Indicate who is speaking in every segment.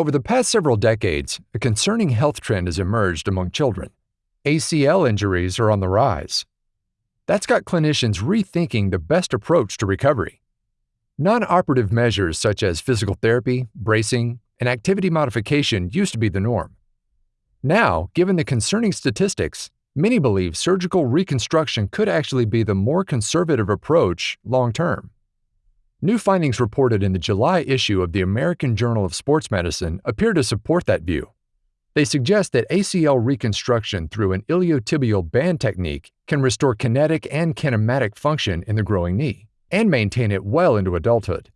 Speaker 1: Over the past several decades, a concerning health trend has emerged among children. ACL injuries are on the rise. That's got clinicians rethinking the best approach to recovery. Non operative measures such as physical therapy, bracing, and activity modification used to be the norm. Now, given the concerning statistics, many believe surgical reconstruction could actually be the more conservative approach long term. New findings reported in the July issue of the American Journal of Sports Medicine appear to support that view. They suggest that ACL reconstruction through an iliotibial band technique can restore kinetic and kinematic function in the growing knee and maintain it well into adulthood.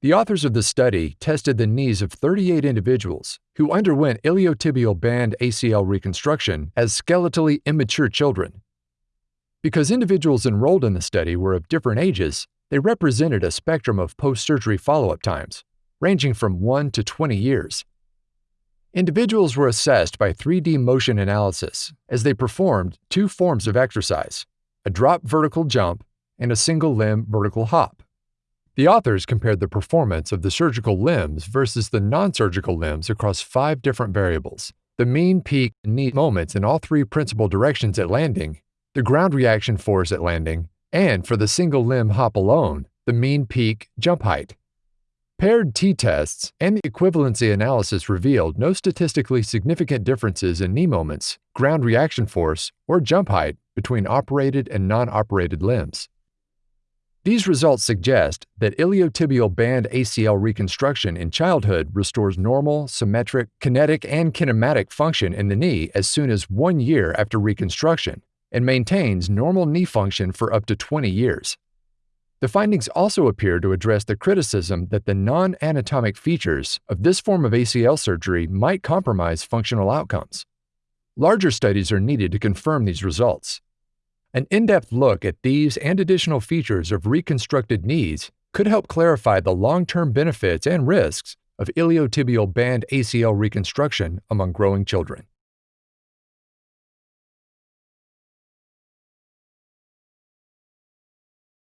Speaker 1: The authors of the study tested the knees of 38 individuals who underwent iliotibial band ACL reconstruction as skeletally immature children. Because individuals enrolled in the study were of different ages, they represented a spectrum of post surgery follow up times, ranging from 1 to 20 years. Individuals were assessed by 3D motion analysis as they performed two forms of exercise a drop vertical jump and a single limb vertical hop. The authors compared the performance of the surgical limbs versus the non surgical limbs across five different variables the mean, peak, and knee moments in all three principal directions at landing, the ground reaction force at landing, and for the single limb hop alone, the mean peak jump height. Paired t tests and the equivalency analysis revealed no statistically significant differences in knee moments, ground reaction force, or jump height between operated and non operated limbs. These results suggest that iliotibial band ACL reconstruction in childhood restores normal, symmetric, kinetic, and kinematic function in the knee as soon as one year after reconstruction, and maintains normal knee function for up to 20 years. The findings also appear to address the criticism that the non anatomic features of this form of ACL surgery might compromise functional outcomes. Larger studies are needed to confirm these results. An in depth look at these and additional features of reconstructed knees could help clarify the long term benefits and risks of iliotibial band ACL reconstruction among growing children.